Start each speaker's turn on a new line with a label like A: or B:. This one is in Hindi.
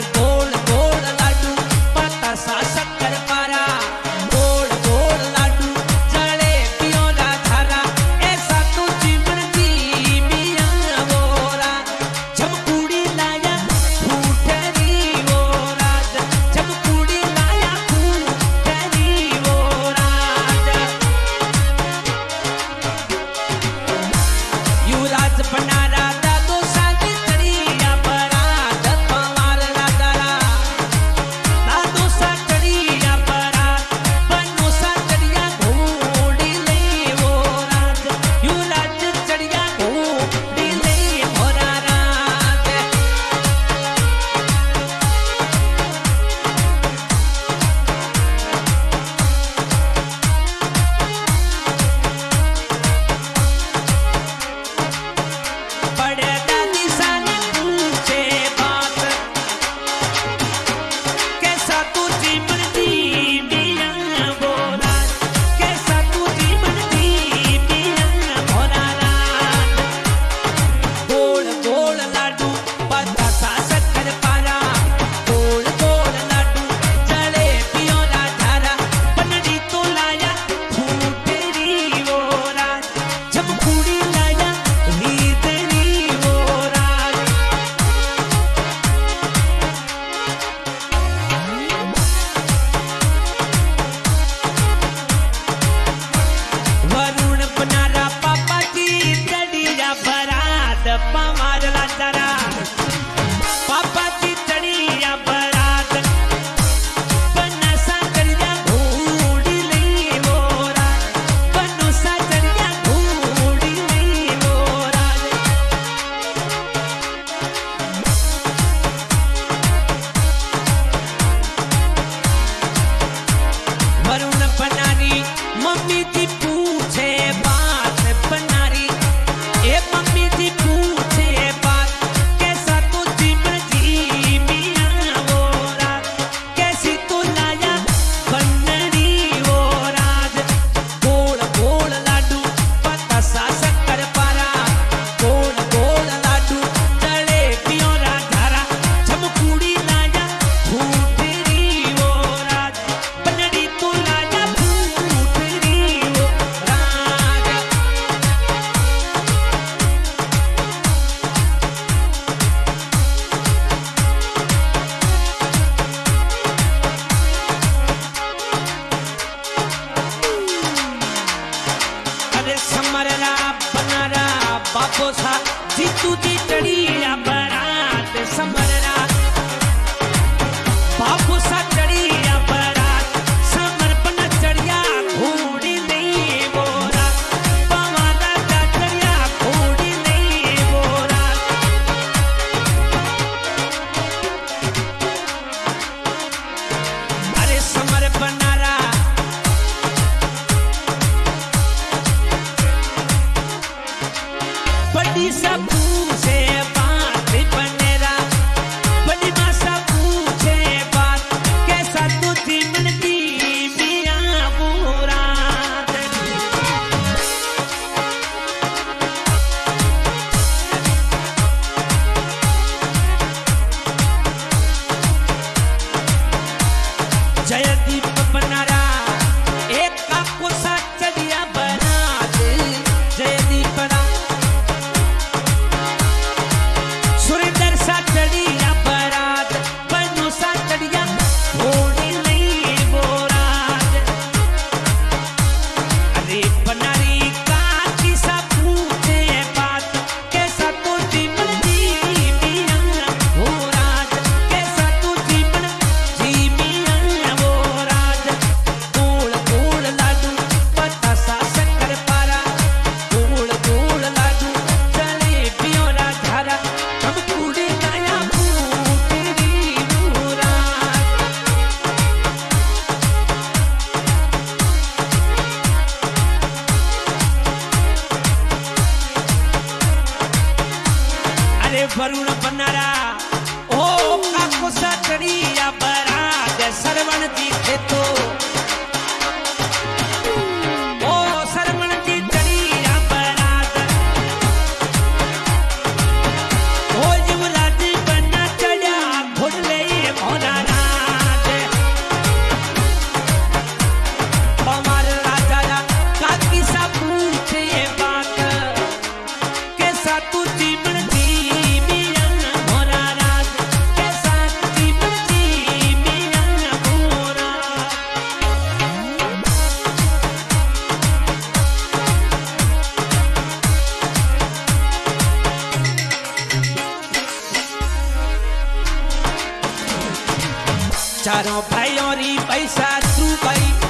A: que बड़ी सा पूछे கருண பண்ணாரா चारों भाइयों री पैसा तू भाई